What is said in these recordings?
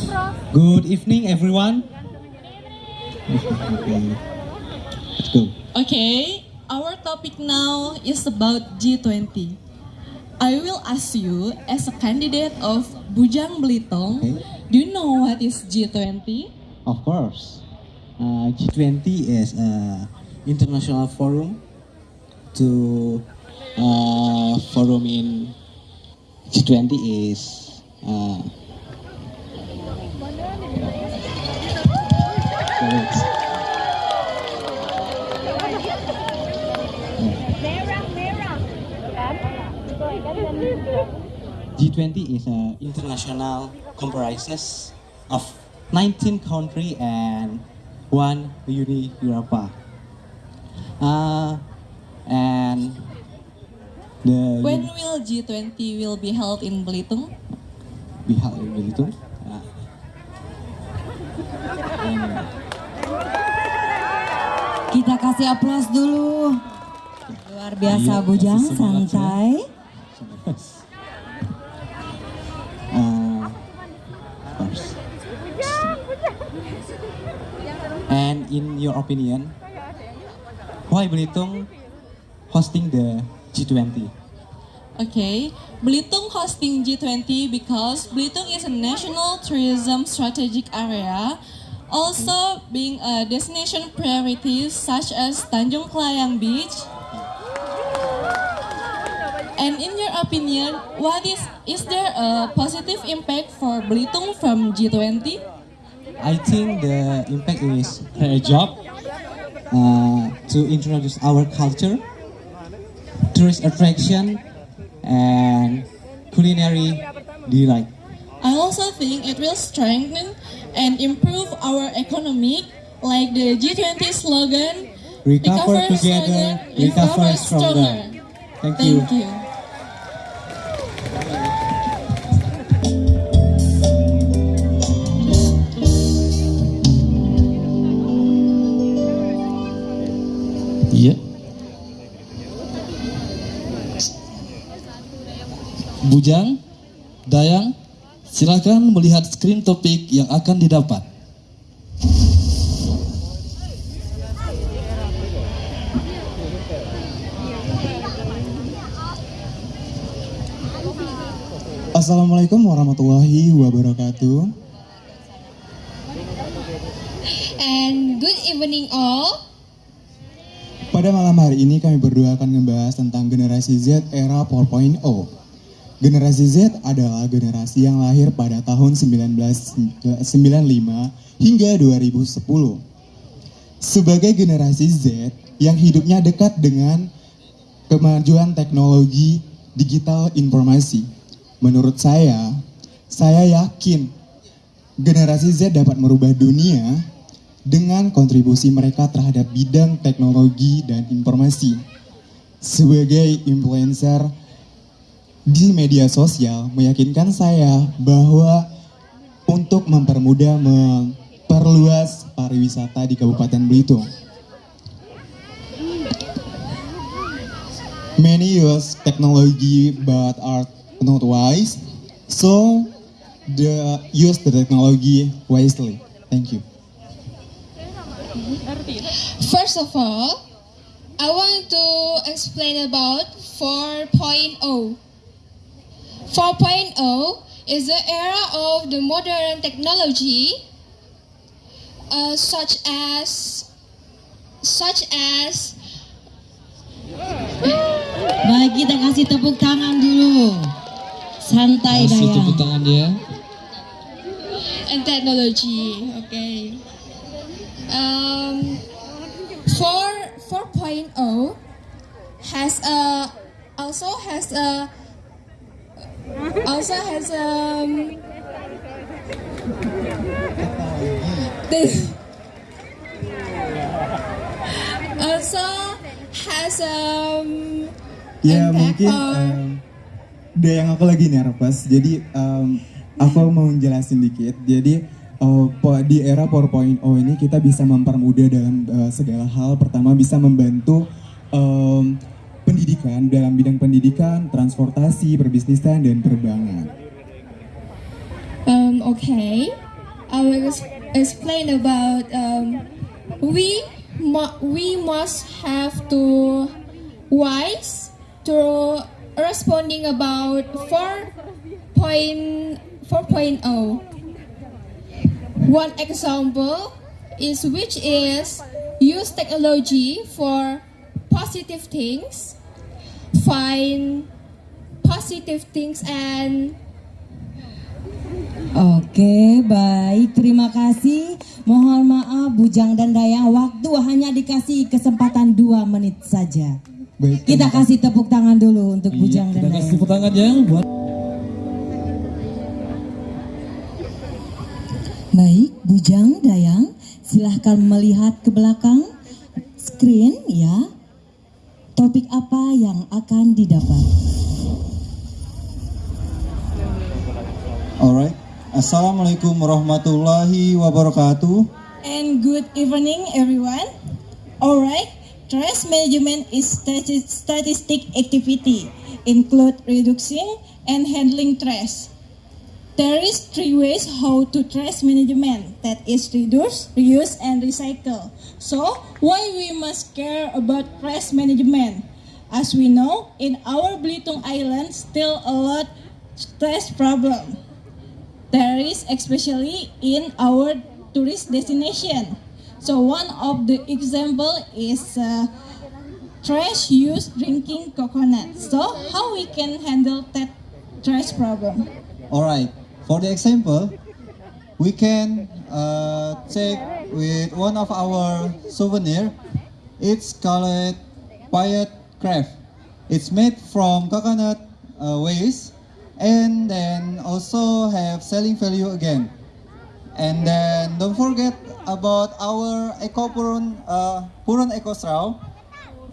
Good evening, everyone. Okay. Let's go. Okay, our topic now is about G20. I will ask you, as a candidate of Bujang Belitung, Okay. do you know what is G20? Of course, uh, G20 is an international forum to uh, forum in G20 is uh, G20 is an international comprises of 19 country and one Uni Europa. Uh, and the When will G20 will be held in Belitung? pihak itu uh, Kita kasih aplaus dulu. Luar biasa Iya, Bujang, semangat, santai. uh. And in your opinion, why Belitung hosting the G20? Okay, Belitung hosting G20 because Belitung is a national tourism strategic area, also being a destination priority such as Tanjung Kelayang Beach. And in your opinion, what is is there a positive impact for Belitung from G20? I think the impact is a job uh, to introduce our culture, tourist attraction, and culinary delight. I also think it will strengthen and improve our economic, like the G20 slogan, Recover together, recover stronger. Thank you. Thank you. Iya. Bujang, Dayang, silakan melihat screen topik yang akan didapat. Assalamualaikum warahmatullahi wabarakatuh. And good evening all. Pada malam hari ini kami berdua akan membahas tentang generasi Z era 4.0. Generasi Z adalah generasi yang lahir pada tahun 1995 hingga 2010. Sebagai generasi Z yang hidupnya dekat dengan kemajuan teknologi digital informasi. Menurut saya, saya yakin generasi Z dapat merubah dunia dengan kontribusi mereka terhadap bidang teknologi dan informasi. Sebagai influencer di media sosial, meyakinkan saya bahwa untuk mempermudah memperluas pariwisata di Kabupaten Belitung. Many use technology but are not wise, so the use the technology wisely. Thank you. First of all, I want to explain about 4.0. 4.0 is the era of the modern technology uh, such as such as Baik, kita kasih tepuk tangan dulu. Santai Kasih tepuk tangan dia. and technology. Okay. Um, 4 4.0 has a also has a also has um this also has um Ya mungkin em, udah yang aku lagi nervous, jadi em, aku mau jelasin dikit. Jadi po- di era 4.0 ini kita bisa mempermudah dalam eh, segala hal. Pertama bisa membantu em, pendidikan dalam bidang pendidikan, transportasi, perbisnisan dan perbankan. Um, okay, I will ex- explain about um, we we must have to wise to responding about 4.4.0. One example is which is use technology for positive things, find positive things and Oke, baik. Terima kasih. Mohon maaf Bujang dan Dayang, waktu hanya dikasih kesempatan dua menit saja. Baik, Kita kasih tepuk tangan dulu untuk Bujang Iya, dan kita kasih Dayang. tepuk tangan yang buat Baik, Bujang, Dayang, silahkan melihat ke belakang screen ya. Topik apa yang akan didapat? Alright. Assalamualaikum warahmatullahi wabarakatuh. And good evening, everyone. Alright, stress management is stati- statistic activity, include reducing and handling stress. There is three ways how to trash management. That is reduce, reuse, and recycle. So, why we must care about trash management? As we know, in our Belitung Island, still a lot trash problem. There is especially in our tourist destination. So one of the example is uh, trash used drinking coconut. So how we can handle that trash problem? Alright. For the example, we can uh, check with one of our souvenir. It's called Payet Craft. It's made from coconut uh, waste and then also have selling value again. And then don't forget about our Eco Purun, uh, Purun Eco Straw.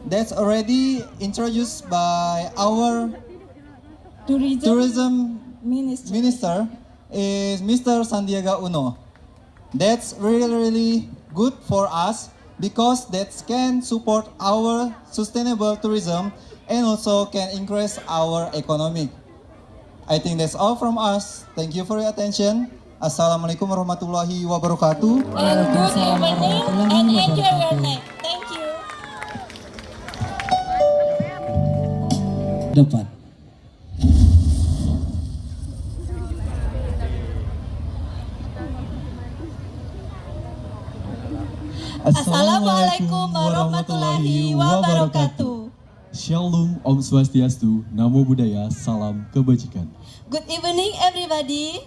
That's already introduced by our Tourism, tourism ministry. minister is Mr. Sandiaga Uno. That's really really good for us because that can support our sustainable tourism and also can increase our economy. I think that's all from us. Thank you for your attention. Assalamualaikum warahmatullahi wabarakatuh. And good evening and enjoy your night. Thank you. depan. Assalamualaikum warahmatullahi wabarakatuh. Shalom, Om Swastiastu, Namo Buddhaya, Salam Kebajikan. Good evening, everybody.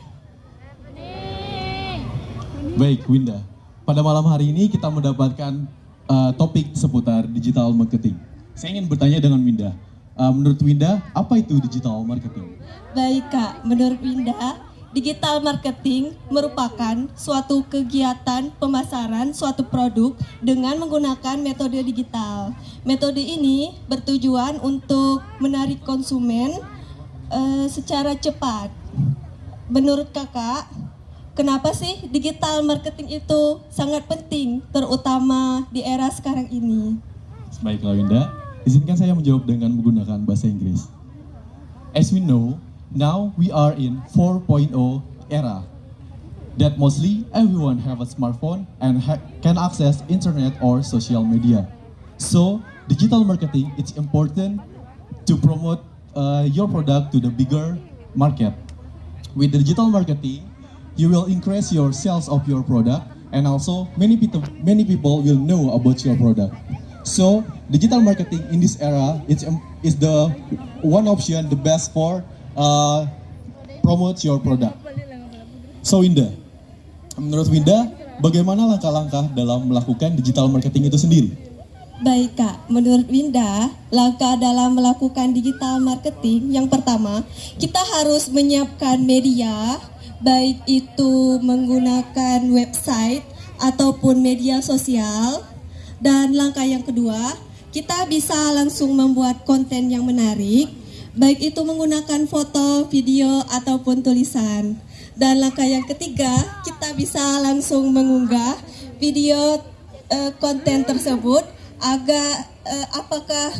Baik, Winda. Pada malam hari ini kita mendapatkan uh, topik seputar digital marketing. Saya ingin bertanya dengan Winda. Uh, menurut Winda, apa itu digital marketing? Baik Kak, menurut Winda, digital marketing merupakan suatu kegiatan pemasaran suatu produk dengan menggunakan metode digital. Metode ini bertujuan untuk menarik konsumen eh, secara cepat. Menurut Kakak, kenapa sih digital marketing itu sangat penting terutama di era sekarang ini? Baiklah Winda, izinkan saya menjawab dengan menggunakan bahasa Inggris. As we know, now we are in 4.0 era. That mostly everyone have a smartphone and can access internet or social media. So digital marketing it's important to promote uh, your product to the bigger market. With digital marketing, you will increase your sales of your product and also many people many people will know about your product. So digital marketing in this era is is the one option the best for uh, promote your product. So Winda, menurut Winda, bagaimana langkah-langkah dalam melakukan digital marketing itu sendiri? Baik Kak, menurut Winda, langkah dalam melakukan digital marketing yang pertama, kita harus menyiapkan media, baik itu menggunakan website ataupun media sosial. Dan langkah yang kedua, kita bisa langsung membuat konten yang menarik, baik itu menggunakan foto, video, ataupun tulisan. Dan langkah yang ketiga, kita bisa langsung mengunggah video eh, konten tersebut agar eh, apakah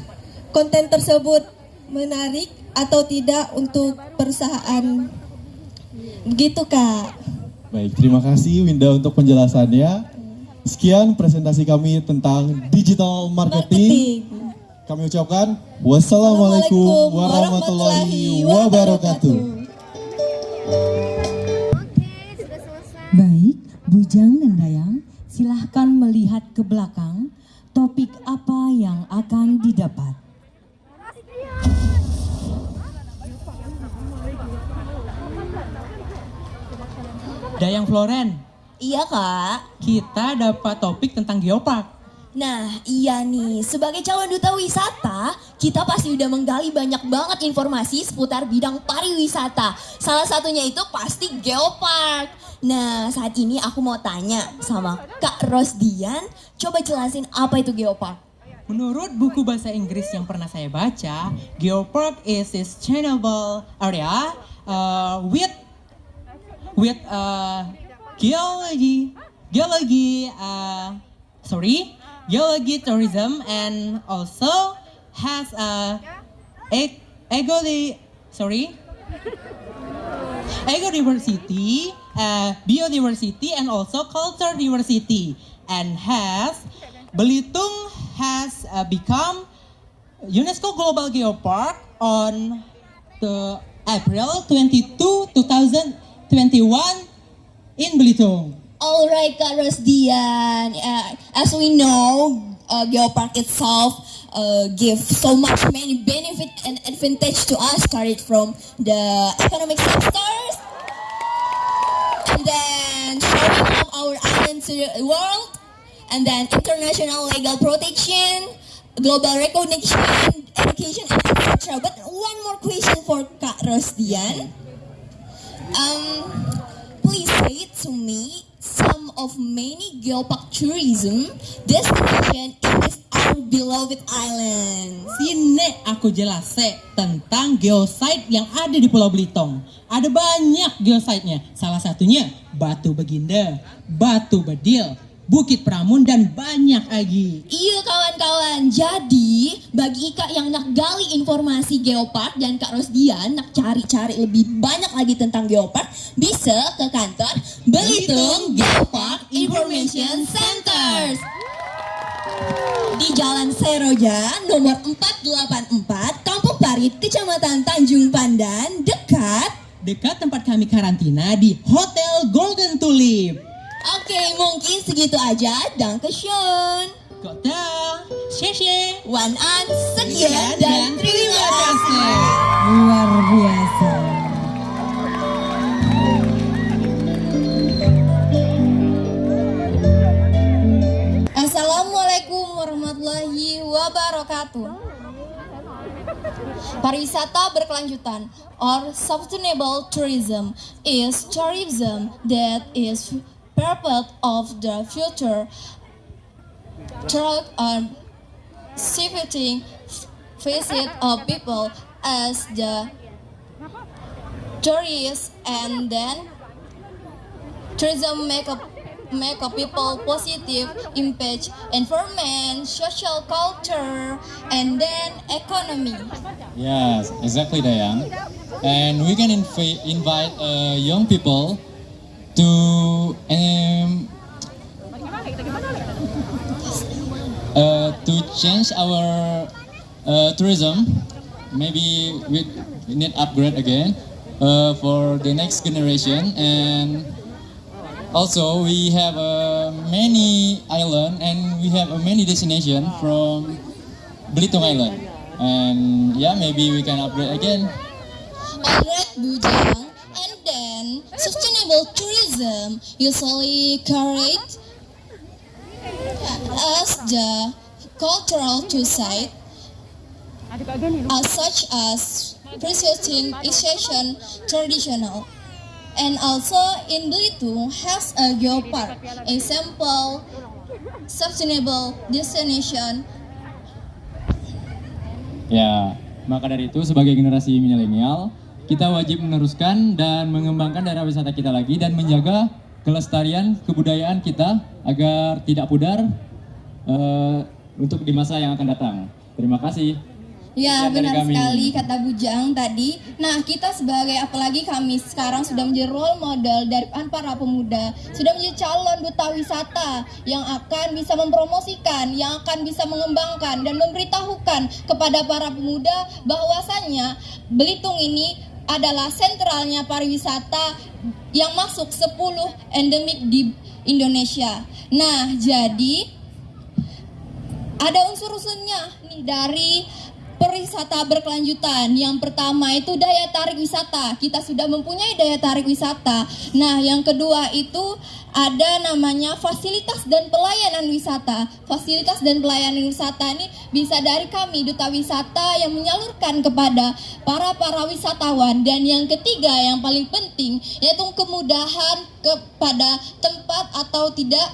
konten tersebut menarik atau tidak untuk perusahaan. Begitu, Kak. Baik, terima kasih Winda untuk penjelasannya. Sekian presentasi kami tentang digital marketing. Kami ucapkan wassalamualaikum warahmatullahi wabarakatuh. Baik, Bujang dan Dayang, silahkan melihat ke belakang topik apa yang akan didapat. Dayang Floren, Iya kak. kita dapat topik tentang geopark. Nah iya nih, sebagai calon duta wisata, kita pasti udah menggali banyak banget informasi seputar bidang pariwisata. Salah satunya itu pasti geopark. Nah saat ini aku mau tanya sama Kak Rosdian, coba jelasin apa itu geopark. Menurut buku bahasa Inggris yang pernah saya baca, geopark is a sustainable area uh, with with uh, geology, geology, uh, sorry, geology tourism, and also has a ec- eco sorry, eco diversity, uh, biodiversity, and also culture diversity, and has Belitung has uh, become UNESCO Global Geopark on the April 22, 2021 in Belitung. Alright Kak Rosdian, uh, as we know, uh, geopark itself uh, give so much many benefit and advantage to us, started from the economic sectors, and then showing off our island to the world, and then international legal protection, global recognition, education, etc. But one more question for Kak Rosdian. Um, please say to me some of many geopark tourism destination in this our beloved island. Sini aku jelase tentang geosite yang ada di Pulau Belitung. Ada banyak geosite-nya. Salah satunya Batu Baginda, Batu Bedil, Bukit Pramun dan banyak lagi. Iya kawan-kawan, jadi bagi Kak yang nak gali informasi geopark dan Kak Rosdian nak cari-cari lebih banyak lagi tentang geopark, bisa ke kantor Belitung Geopark Information Centers. Di Jalan Seroja nomor 484, Kampung Parit, Kecamatan Tanjung Pandan, dekat Dekat tempat kami karantina di Hotel Golden Tulip. Oke, mungkin segitu aja. Dankeschön. Kota, Sheshe, Wan An, sekian dan terima kasih. Luar biasa. Assalamualaikum warahmatullahi wabarakatuh. Pariwisata berkelanjutan or sustainable tourism is tourism that is purpose of the future through a shifting visit of people as the tourists and then tourism make a make a people positive impact environment social culture and then economy Yes, exactly, Dayang. And we can inv- invite uh, young people to um, uh, to change our uh, tourism. Maybe we need upgrade again uh, for the next generation and also we have uh, many island and we have a many destination from Belitung Island and yeah maybe we can upgrade again Alright, Bujang. Then, sustainable tourism. Usually carried as the cultural to site as such as preserving Asian traditional. And also in Belitung has a geopark, a simple sustainable destination. Ya, maka dari itu sebagai generasi milenial, kita wajib meneruskan dan mengembangkan daerah wisata kita lagi dan menjaga kelestarian kebudayaan kita agar tidak pudar eh, untuk di masa yang akan datang. Terima kasih. Ya benar kami. sekali kata Bujang tadi. Nah kita sebagai apalagi kami sekarang sudah menjadi role model dari para pemuda, sudah menjadi calon duta wisata yang akan bisa mempromosikan, yang akan bisa mengembangkan dan memberitahukan kepada para pemuda bahwasannya Belitung ini adalah sentralnya pariwisata yang masuk 10 endemik di Indonesia. Nah jadi ada unsur-unsurnya nih dari perwisata berkelanjutan. Yang pertama itu daya tarik wisata. Kita sudah mempunyai daya tarik wisata. Nah, yang kedua itu ada namanya fasilitas dan pelayanan wisata. Fasilitas dan pelayanan wisata ini bisa dari kami duta wisata yang menyalurkan kepada para para wisatawan dan yang ketiga yang paling penting yaitu kemudahan kepada tempat atau tidak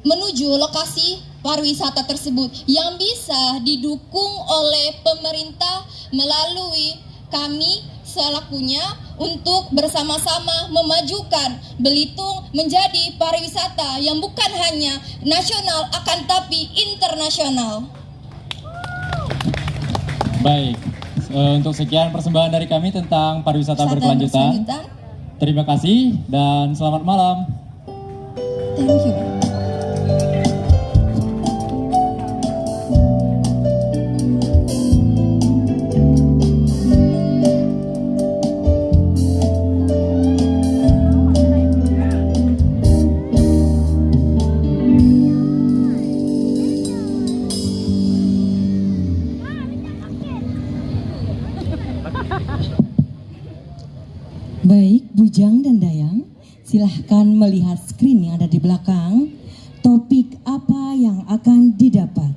menuju lokasi pariwisata tersebut yang bisa didukung oleh pemerintah melalui kami selakunya untuk bersama-sama memajukan Belitung menjadi pariwisata yang bukan hanya nasional akan tapi internasional. Baik, eh, untuk sekian persembahan dari kami tentang pariwisata Wisata berkelanjutan. berkelanjutan. Terima kasih dan selamat malam. Thank you. Silahkan melihat screen yang ada di belakang. Topik apa yang akan didapat?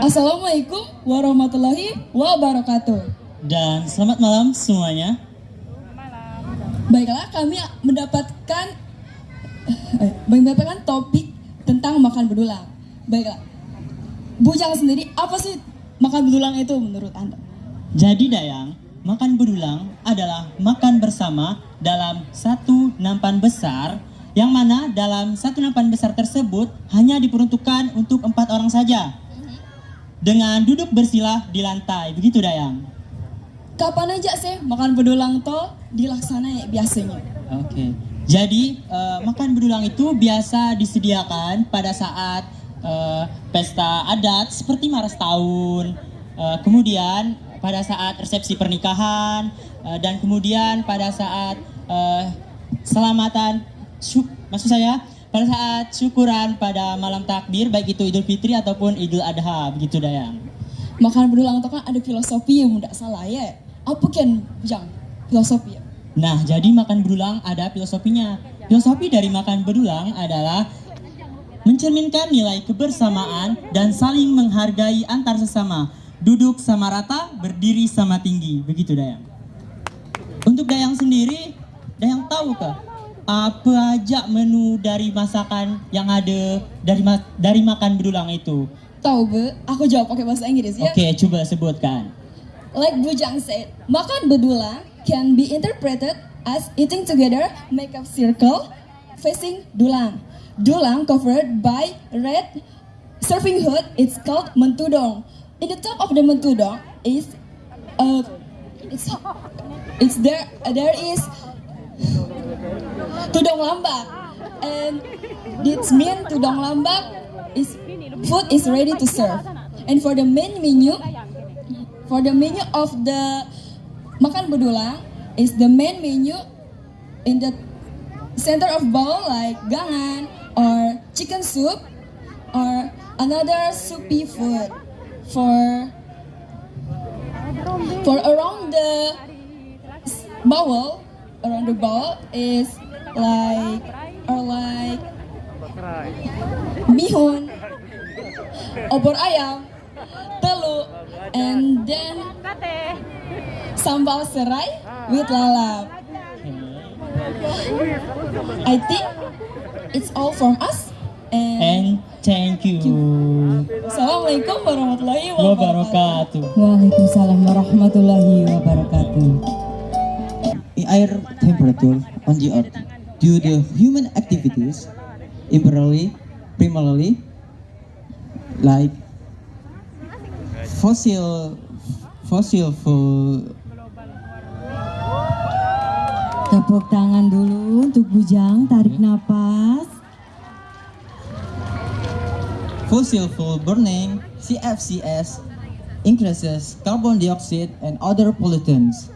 Assalamualaikum warahmatullahi wabarakatuh. Dan selamat malam semuanya. Baiklah, kami mendapatkan eh, mendapatkan topik tentang makan bedulang. Baiklah, Bujang sendiri apa sih makan bedulang itu menurut anda? Jadi Dayang, makan bedulang adalah makan bersama dalam satu nampan besar yang mana dalam satu nampan besar tersebut hanya diperuntukkan untuk empat orang saja dengan duduk bersila di lantai begitu Dayang. Kapan aja sih makan bedulang toh dilaksana biasanya? Oke. Jadi eh, makan bedulang itu biasa disediakan pada saat eh, pesta adat seperti maras tahun, eh, kemudian pada saat resepsi pernikahan eh, dan kemudian pada saat eh, selamatan syuk, maksud saya pada saat syukuran pada malam takbir baik itu Idul Fitri ataupun Idul Adha begitu Dayang. Makan bedulang itu kan ada filosofi yang tidak salah ya. Apa kan Bujang? Filosofi? Nah, jadi makan bedulang ada filosofinya. Filosofi dari makan bedulang adalah mencerminkan nilai kebersamaan dan saling menghargai antar sesama. Duduk sama rata, berdiri sama tinggi. Begitu Dayang. Untuk Dayang sendiri, Dayang tahu kah apa aja menu dari masakan yang ada dari ma- dari makan bedulang itu? Tahu be, aku jawab pakai bahasa Inggris ya. Oke, coba sebutkan. Like Bujang said, makan bedulang can be interpreted as eating together, make a circle facing dulang. Dulang covered by red serving hood, it's called mentudong. In the top of the mentudong is uh, it's it's there there is tudong lambak and this mean tudong lambak is food is ready to serve. And for the main menu, for the menu of the makan bedulang is the main menu in the center of bowl like gangan or chicken soup or another soupy food for for around the bowl around the bowl is like or like bihun opor ayam telur and then sambal serai with lalap. I think it's all from us and, And Thank you. Assalamualaikum warahmatullahi Wabarakatuh. Waalaikumsalam warahmatullahi wabarakatuh. air temperature on the earth due to human activities primarily primarily like fossil fossil fuel Tepuk tangan dulu untuk Bujang, tarik napas. fossil fuel burning CFCS increases carbon dioxide and other pollutants.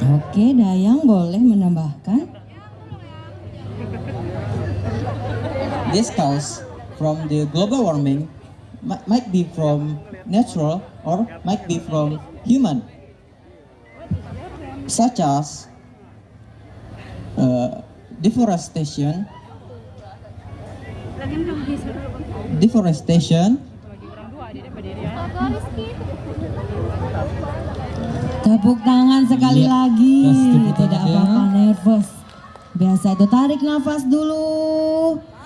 Oke, Dayang boleh menambahkan. This cause from the global warming. mi- might be from natural or might be from human, such as uh, deforestation, deforestation, Tepuk tangan sekali Iya. lagi. Tidak ya. apa-apa, nervous. Biasa itu tarik nafas dulu.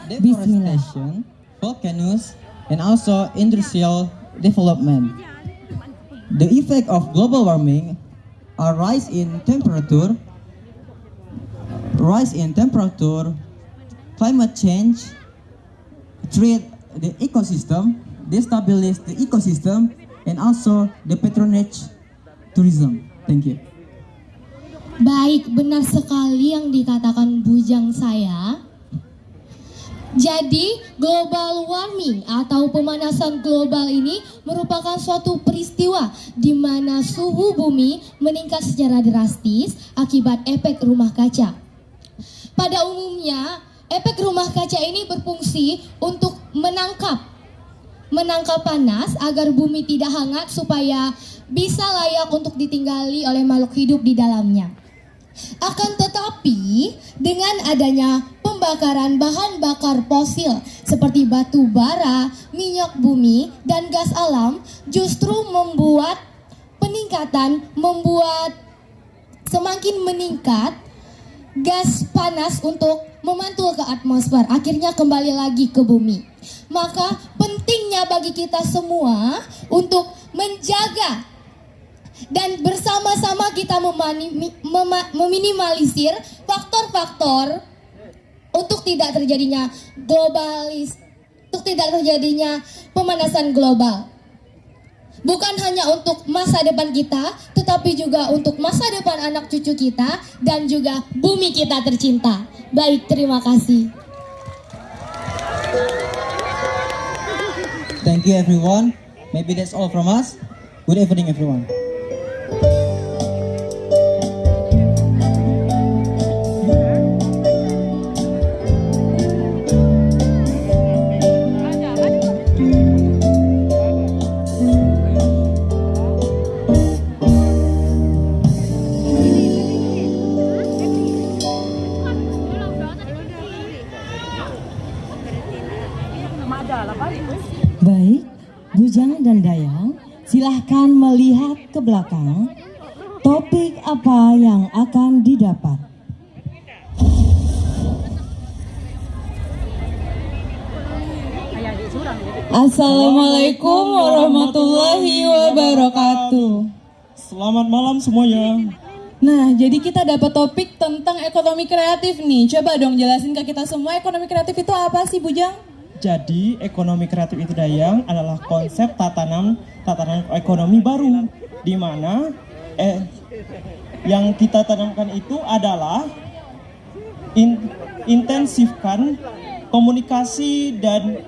Deforestation, volcanoes, and also industrial development. The effect of global warming are rise in temperature, rise in temperature, climate change, treat the ecosystem, destabilize the ecosystem, and also the patronage tourism. Thank you. Baik, benar sekali yang dikatakan bujang saya. Jadi, global warming atau pemanasan global ini merupakan suatu peristiwa di mana suhu bumi meningkat secara drastis akibat efek rumah kaca. Pada umumnya, efek rumah kaca ini berfungsi untuk menangkap menangkap panas agar bumi tidak hangat supaya bisa layak untuk ditinggali oleh makhluk hidup di dalamnya. Akan tetapi, dengan adanya pembakaran bahan bakar fosil seperti batu bara, minyak bumi, dan gas alam justru membuat peningkatan, membuat semakin meningkat gas panas untuk memantul ke atmosfer, akhirnya kembali lagi ke bumi. Maka pentingnya bagi kita semua untuk menjaga dan bersama-sama kita meminimalisir faktor-faktor untuk tidak terjadinya globalis, untuk tidak terjadinya pemanasan global. Bukan hanya untuk masa depan kita, tetapi juga untuk masa depan anak cucu kita dan juga bumi kita tercinta. Baik, terima kasih. Thank you everyone. Maybe that's all from us. Good evening everyone. Belakang. Topik apa yang akan didapat? Assalamualaikum warahmatullahi wabarakatuh. Selamat malam semuanya. Nah, jadi kita dapat topik tentang ekonomi kreatif nih. Coba dong jelasin ke kita semua ekonomi kreatif itu apa sih, Bujang? Jadi ekonomi kreatif itu Dayang adalah konsep tatanan tatanan ekonomi baru di mana eh yang kita tanamkan itu adalah in- intensifkan komunikasi dan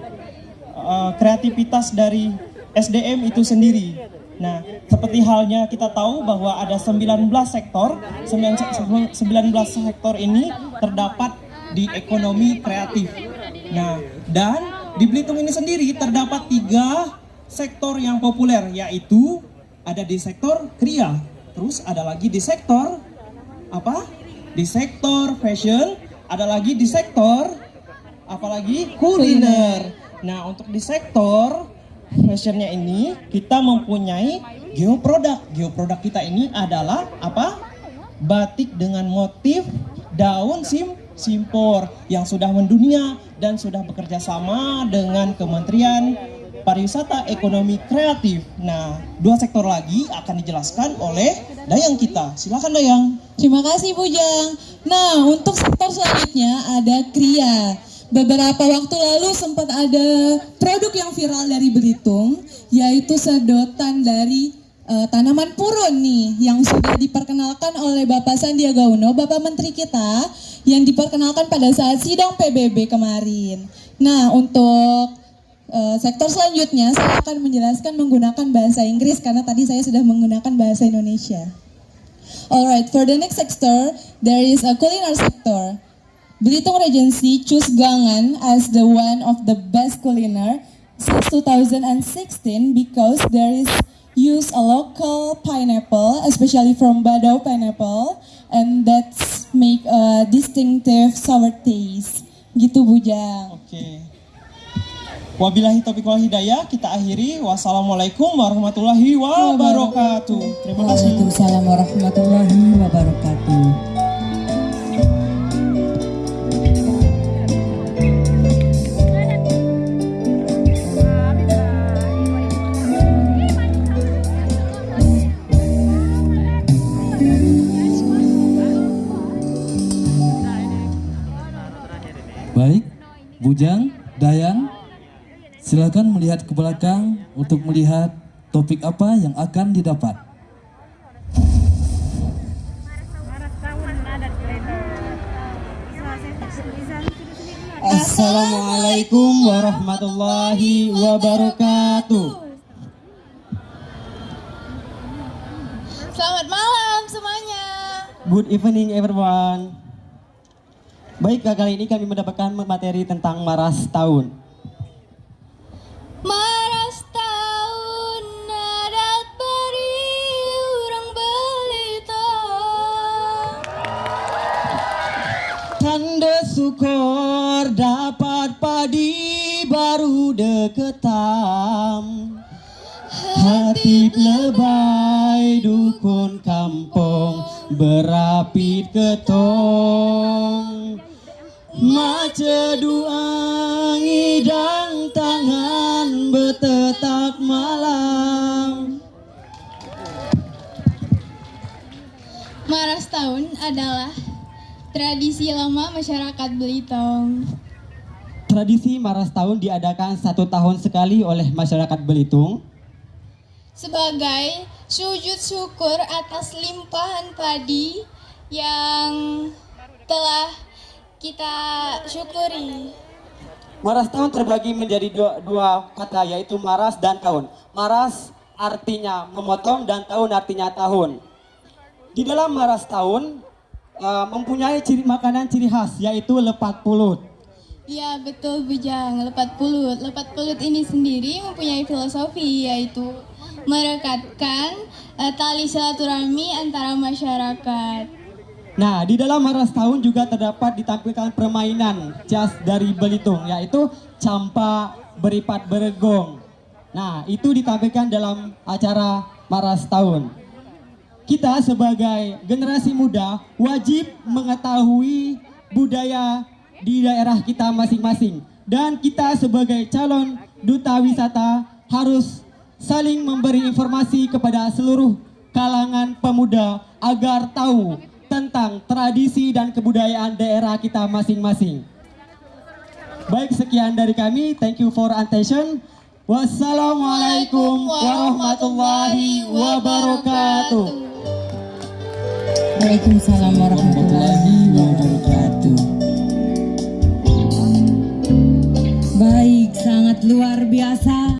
eh, kreativitas dari SDM itu sendiri. Nah, seperti halnya kita tahu bahwa ada 19 sektor, 19 sektor ini terdapat di ekonomi kreatif. Nah, dan di Belitung ini sendiri terdapat tiga sektor yang populer, yaitu ada di sektor kria, terus ada lagi di sektor apa? Di sektor fashion, ada lagi di sektor apalagi kuliner. Nah, untuk di sektor fashionnya ini kita mempunyai geoproduk. Geoproduk kita ini adalah apa? batik dengan motif daun sim simpor yang sudah mendunia dan sudah bekerja sama dengan Kementerian Pariwisata Ekonomi Kreatif. Nah, dua sektor lagi akan dijelaskan oleh Dayang kita. Silakan Dayang. Terima kasih Bujang. Nah, untuk sektor selanjutnya ada Kria. Beberapa waktu lalu sempat ada produk yang viral dari Belitung, yaitu sedotan dari uh, tanaman purun nih, yang sudah diperkenalkan oleh Bapak Sandiaga Uno, Bapak Menteri kita, yang diperkenalkan pada saat sidang PBB kemarin. Nah, untuk uh, sektor selanjutnya saya akan menjelaskan menggunakan bahasa Inggris karena tadi saya sudah menggunakan bahasa Indonesia. Alright, for the next sector, there is a culinary sector. Belitung Regency choose Gangan as the one of the best culinary since 2016 because there is use a local pineapple, especially from Badau pineapple, and that's make a distinctive sour taste. Gitu Bujang. Oke. Wabillahi taufiq wal hidayah, kita akhiri. Wassalamualaikum warahmatullahi wabarakatuh. Terima kasih. Waalaikumsalam warahmatullahi wabarakatuh. Baik, Bujang, Dayang, silakan melihat ke belakang untuk melihat topik apa yang akan didapat. Assalamualaikum warahmatullahi wabarakatuh. Selamat malam semuanya. Good evening everyone. Baik, kali ini kami mendapatkan materi tentang Maras Tahun. Deketam. Hati lebay dukun kampung berapit ketong. Mace dua ngidang tangan betetak malam. Maras tahun adalah tradisi lama masyarakat Belitung. Tradisi Maras Tahun diadakan satu tahun sekali oleh masyarakat Belitung sebagai sujud syukur atas limpahan padi yang telah kita syukuri. Maras tahun terbagi menjadi dua, dua kata yaitu maras dan tahun. Maras artinya memotong dan tahun artinya tahun. Di dalam maras tahun uh, mempunyai ciri makanan ciri khas yaitu lepat pulut. Ya betul Bujang, lepat pulut. Lepat pulut ini sendiri mempunyai filosofi yaitu merekatkan uh, tali silaturahmi antara masyarakat. Nah, di dalam Maras Tahun juga terdapat ditampilkan permainan jas dari Belitung, yaitu campa beripat beregong. Nah, itu ditampilkan dalam acara Maras Tahun. Kita sebagai generasi muda wajib mengetahui budaya di daerah kita masing-masing. Dan kita sebagai calon duta wisata harus saling memberi informasi kepada seluruh kalangan pemuda agar tahu tentang tradisi dan kebudayaan daerah kita masing-masing. Baik, sekian dari kami. Thank you for attention. Wassalamualaikum warahmatullahi wabarakatuh. Waalaikumsalam warahmatullahi wabarakatuh. Baik, sangat luar biasa.